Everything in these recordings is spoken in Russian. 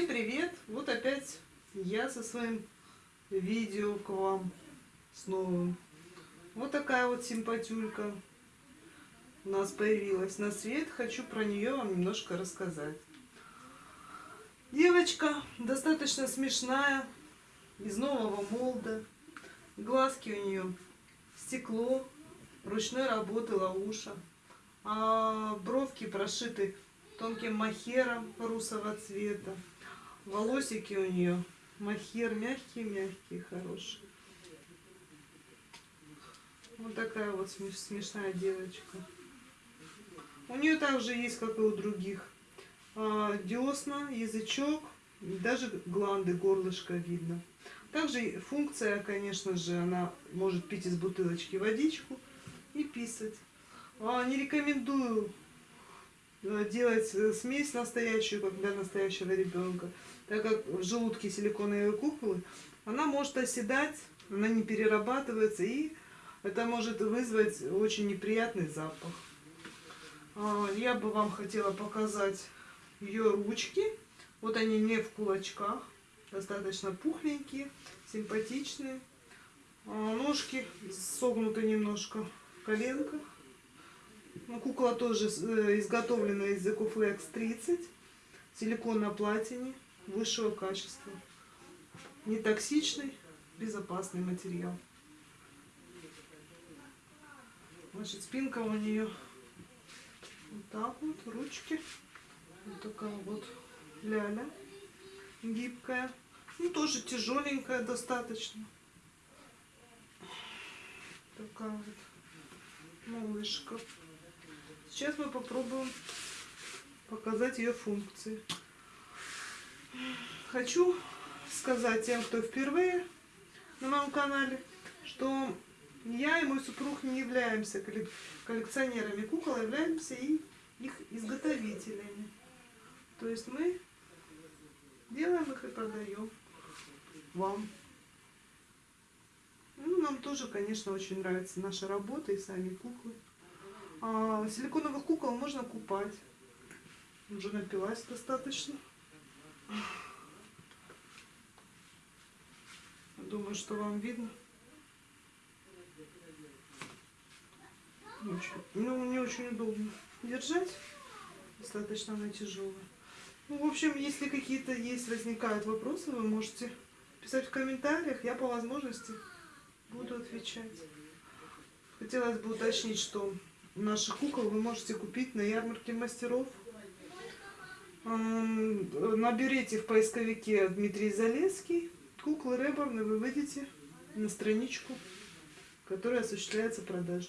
Всем привет! Вот опять я со своим видео к вам с новым. Вот такая вот симпатюлька у нас появилась на свет. Хочу про нее вам немножко рассказать. Девочка достаточно смешная, из нового молда. Глазки у нее стекло, ручной работы лауша. А бровки прошиты тонким махером русого цвета. Волосики у нее махер мягкие-мягкие, хорошие. Вот такая вот смешная девочка. У нее также есть, как и у других, а, десна, язычок, даже гланды, горлышко видно. Также функция, конечно же, она может пить из бутылочки водичку и писать. А, не рекомендую делать э, смесь настоящую, как для настоящего ребенка, так как в желудке силиконовые куклы, она может оседать, она не перерабатывается, и это может вызвать очень неприятный запах. А, я бы вам хотела показать ее ручки. Вот они не в кулачках, достаточно пухленькие, симпатичные. А, ножки согнуты немножко в коленках. Ну, кукла тоже э, изготовлена из Ecoflex 30. Силикон на платине высшего качества. Нетоксичный, безопасный материал. Значит, спинка у нее вот так вот, ручки. Вот такая вот ляля, гибкая. Ну, тоже тяжеленькая достаточно. Такая вот малышка. Сейчас мы попробуем показать ее функции. Хочу сказать тем, кто впервые на моем канале, что я и мой супруг не являемся коллекционерами кукол, а являемся и их изготовителями. То есть мы делаем их и продаем вам. Ну, нам тоже, конечно, очень нравится наша работа и сами куклы. А, силиконовых кукол можно купать. Уже напилась достаточно. Думаю, что вам видно. Очень, ну, не очень удобно держать. Достаточно она тяжелая. Ну, в общем, если какие-то есть, возникают вопросы, вы можете писать в комментариях. Я по возможности буду отвечать. Хотелось бы уточнить, что наших кукол вы можете купить на ярмарке мастеров. Наберите в поисковике Дмитрий Залеский, куклы Реборн, и вы выйдете на страничку, которая осуществляется продажа.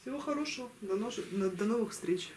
Всего хорошего, до новых встреч!